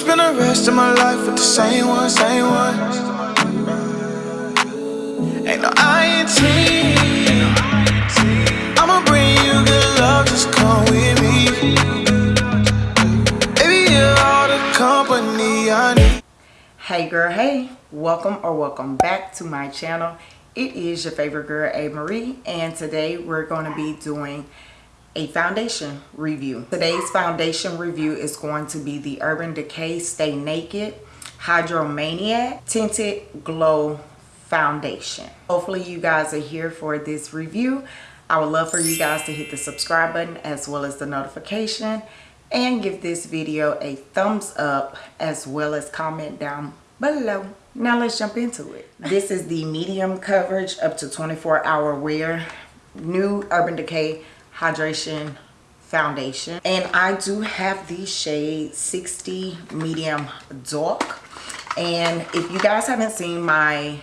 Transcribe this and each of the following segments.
spend the rest of my life with the same one, same one. Ain't no. I'ma bring you good love, just come with me. Baby, you're all the company I need. hey girl hey welcome or welcome back to my channel it is your favorite girl a marie and today we're going to be doing a foundation review. Today's foundation review is going to be the urban decay stay naked hydromaniac tinted glow foundation. Hopefully you guys are here for this review. I would love for you guys to hit the subscribe button as well as the notification and give this video a thumbs up as well as comment down below. Now let's jump into it. This is the medium coverage up to 24 hour wear. New urban decay hydration foundation. And i do have the shade 60 medium dark. And if you guys haven't seen my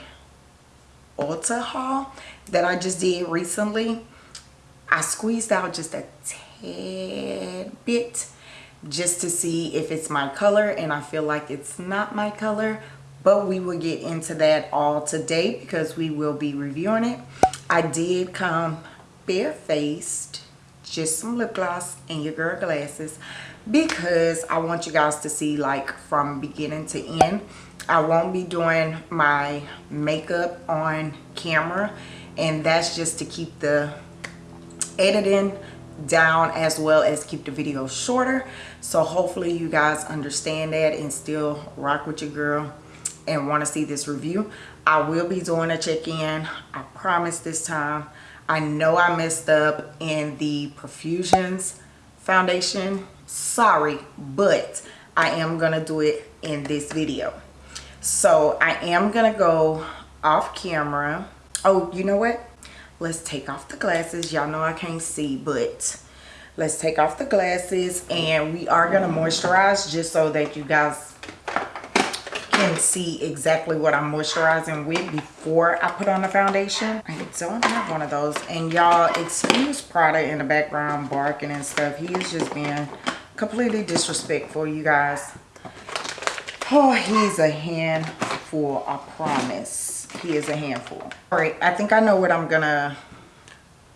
Ulta haul that I just did recently, I squeezed out just a tad bit just to see if it's my color and I feel like it's not my color. But we will get into that all today because we will be reviewing it. I did come barefaced, just some lip gloss and your girl glasses because I want you guys to see like from beginning to end. I won't be doing my makeup on camera and that's just to keep the editing down as well as keep the video shorter. So hopefully you guys understand that and still rock with your girl and want to see this review. I will be doing a check-in i promise this time i know i messed up in the perfusions foundation. Sorry but i am gonna do it in this video. So i am gonna go off camera. Oh you know what? Let's take off the glasses. Y'all know i can't see but let's take off the glasses and we are going to moisturize just so that you guys can see exactly what i'm moisturizing with before i put on the foundation. I don't have one of those. And y'all excuse prada in the background barking and stuff. He is just being completely disrespectful you guys. Oh he's a handful i promise. He is a handful. All right i think i know what i'm gonna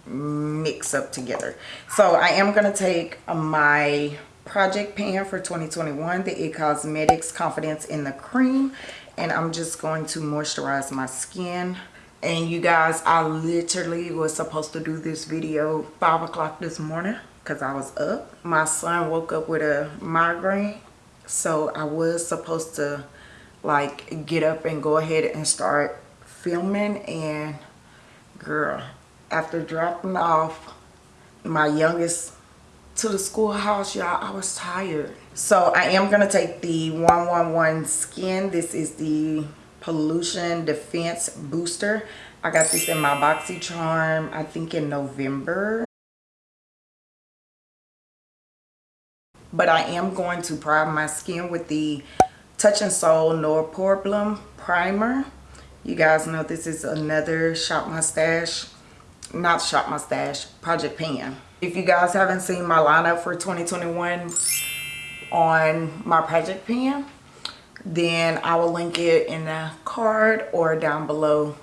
mix up together. So i am gonna take my project pan for 2021 the it cosmetics confidence in the cream. And i'm just going to moisturize my skin. And you guys i literally was supposed to do this video five o'clock this morning because i was up. My son woke up with a migraine so i was supposed to like get up and go ahead and start filming. And girl after dropping off my youngest to the schoolhouse y'all. I was tired. So i am gonna take the 111 skin. This is the pollution defense booster. I got this in my boxycharm i think in november. But i am going to prime my skin with the Touch in Sol no problem primer. You guys know this is another shop my stash not shop my stash project pan if you guys haven't seen my lineup for 2021 on my project pan then i will link it in the card or down below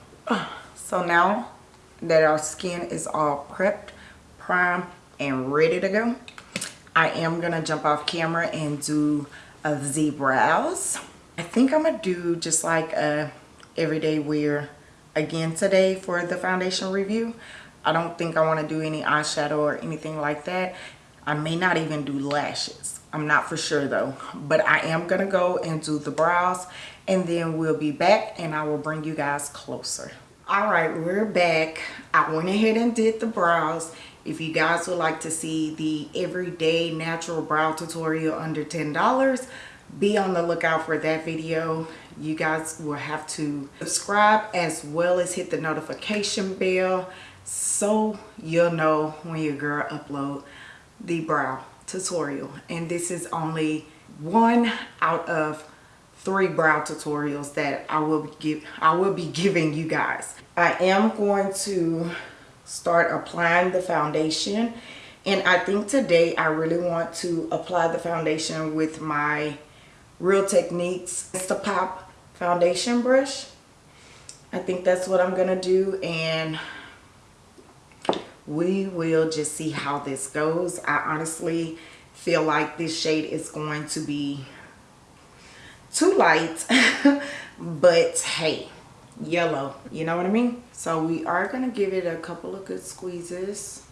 so now that our skin is all prepped primed and ready to go i am gonna jump off camera and do a z brows i think i'm gonna do just like a everyday wear again today for the foundation review. I don't think I want to do any eyeshadow or anything like that. I may not even do lashes. I'm not for sure though. But I am going to go and do the brows and then we'll be back and I will bring you guys closer. Alright, we're back. I went ahead and did the brows. If you guys would like to see the everyday natural brow tutorial under $10, be on the lookout for that video you guys will have to subscribe as well as hit the notification bell so you'll know when your girl upload the brow tutorial and this is only one out of three brow tutorials that I will give I will be giving you guys. I am going to start applying the foundation and I think today I really want to apply the foundation with my Real Techniques Instapop foundation brush. I think that's what I'm to do and we will just see how this goes. I honestly feel like this shade is going to be too light but hey yellow you know what I mean so we are going to give it a couple of good squeezes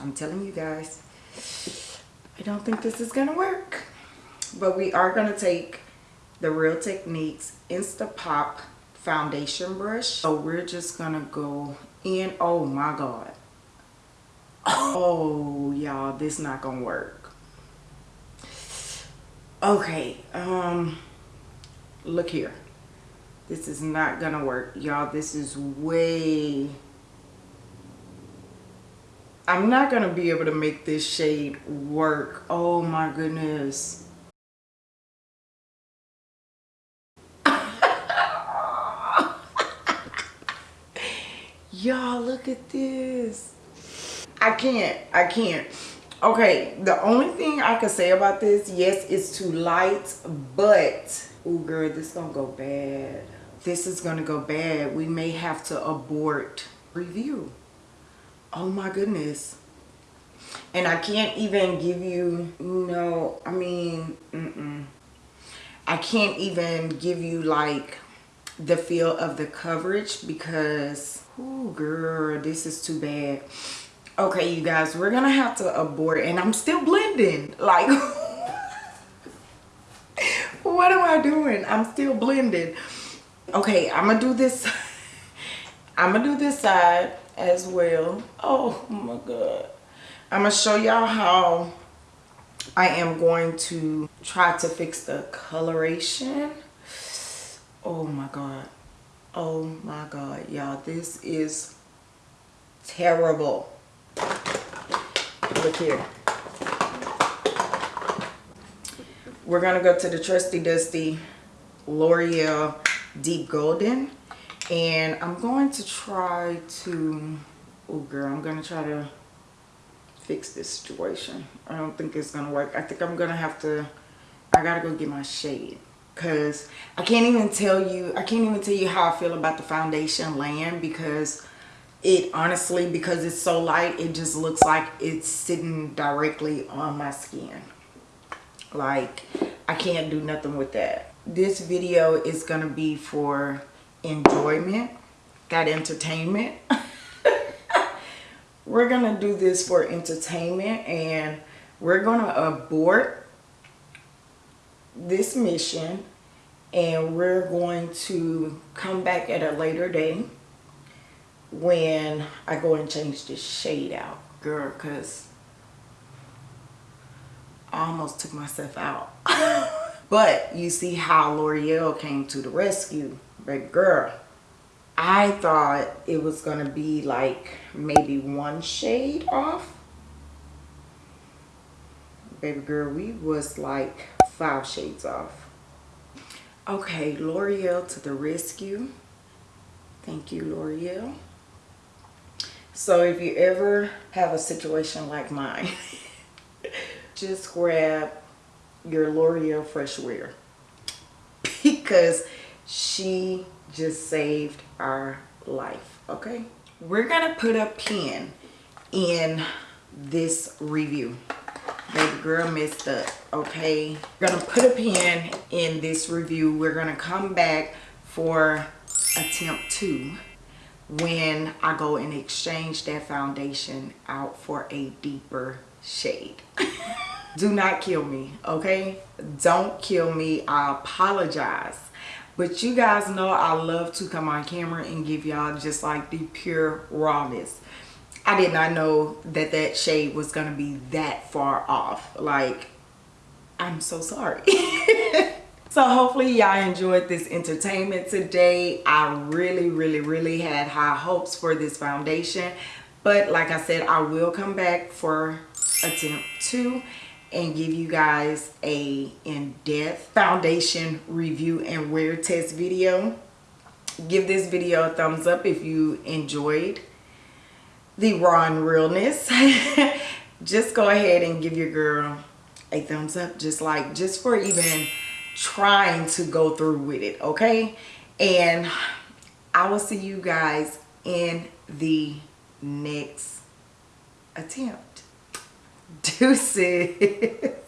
I'm telling you guys I don't think this is to work but we are to take the Real Techniques Instapop foundation brush. So we're just gonna go in. Oh my god. Oh y'all this not gonna work. Okay um look here. This is not gonna work y'all. This is way I'm not gonna be able to make this shade work. Oh my goodness y'all look at this I can't. I can't. Okay, the only thing I can say about this, yes, it's too light, but, oh girl, this gonna go bad. This is gonna go bad. We may have to abort review. Oh my goodness. And I can't even give you, no, I mean, mm-mm. I can't even give you like the feel of the coverage because, oh girl, this is too bad. Okay you guys we're gonna have to abort and i'm still blending like what am i doing? I'm still blending. Okay i'm gonna do this i'm gonna do this side as well. Oh my god. I'm gonna show y'all how i am going to try to fix the coloration oh my god oh my god y'all this is terrible Look here. We're to go to the Trusty Dusty L'Oreal Deep Golden. And I'm going to try to... Oh, girl, I'm to try to fix this situation. I don't think it's to work. I think I'm to have to... I got to go get my shade because I can't even tell you I can't even tell you how I feel about the foundation laying because it honestly because it's so light it just looks like it's sitting directly on my skin. Like I can't do nothing with that. This video is gonna be for enjoyment that entertainment. We're gonna do this for entertainment and we're gonna abort this mission and we're going to come back at a later date when I go and change this shade out, girl, because I almost took myself out. but you see how L'Oreal came to the rescue, baby girl. I thought it was to be like maybe one shade off. Baby girl, we was like five shades off. Okay, L'Oreal to the rescue. Thank you, L'Oreal. So if you ever have a situation like mine, just grab your L'Oreal Fresh Wear because she just saved our life, okay? We're gonna put a pin in this review. Baby girl messed up, okay? We're gonna put a pin in this review. We're gonna come back for attempt two when I go and exchange that foundation out for a deeper shade. Do not kill me, okay? Don't kill me. I apologize. But you guys know I love to come on camera and give y'all just like the pure rawness. I did not know that that shade was going to be that far off. Like, I'm so sorry. so hopefully y'all enjoyed this entertainment today i really really really had high hopes for this foundation but like i said i will come back for attempt two and give you guys a in-depth foundation review and wear test video give this video a thumbs up if you enjoyed the raw and realness. Just go ahead and give your girl a thumbs up just like just for even trying to go through with it okay? And i will see you guys in the next attempt. Deuces